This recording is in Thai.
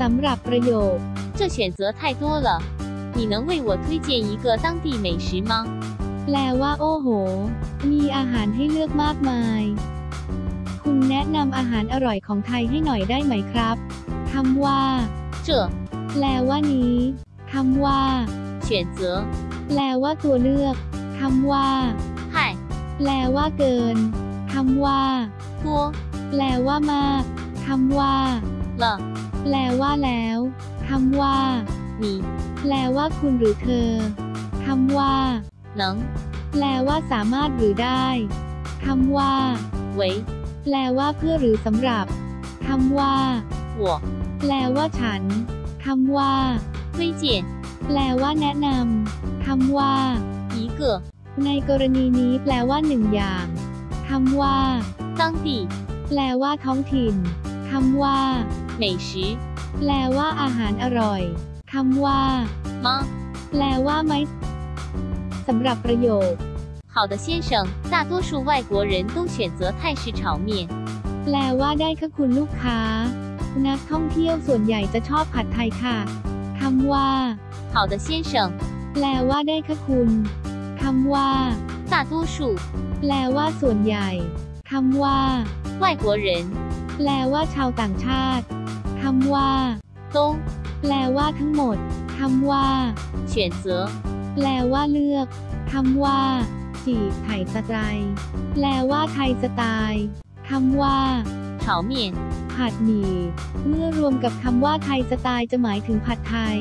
สำหรับประโยค 这选择太多了，你能为我推荐一个当地美食吗？ แปลว่า โอ้โห มีอาหารให้เลือกมากมาย คุณแนะนำอาหารอร่อยของไทยให้หน่อยได้ไหมครับคำว่า 这 แปลว่านี้คำว่า 选择 แปลว่าตัวเลือกคำว่า 太 แปลว่าเกินคำว่า 多 แปลว่ามากคำว่า 了， แปลว่าแล้วคำว่าหนีแปลว่าคุณหรือเธอคำว่าหลังแปลว่าสามารถหรือได้คำว่าเว้แปลว่าเพื่อหรือสำหรับคำว่าหัวแปลว่าฉันคำว่าไม่เจียนแปลว่าแนะนำคำว่าอีเก๋ในกรณีนี้แปลว่าหนึ่งอย่างคำว่าตั้งตีแปลว่าท้องถิ่นคำว่า 美食 แปลว่าอาหารอร่อยคำว่า 吗？ แปลว่าไหมสำหรับประโยค 好的，先生，大多数外国人都选择泰式炒面。 แปลว่าได้ค่ะคุณลูกค้า นักท่องเที่ยวส่วนใหญ่จะชอบผัดไทยค่ะคำว่า 好的，先生， แปลว่าได้ค่ะคุณคำว่า 大多数 แปลว่าส่วนใหญ่คำว่า 外国人 แปลว่าชาวต่างชาติ คำว่าตงแปลว่าทั้งหมดคำว่าเฉียนเสือแปลว่าเลือกคำว่าจีไถ่สไตล์แปลว่าไทยสไตล์คำว่าเฉาเมียนผัดหมี่เมื่อรวมกับคำว่าไทยสไตล์จะหมายถึงผัดไทย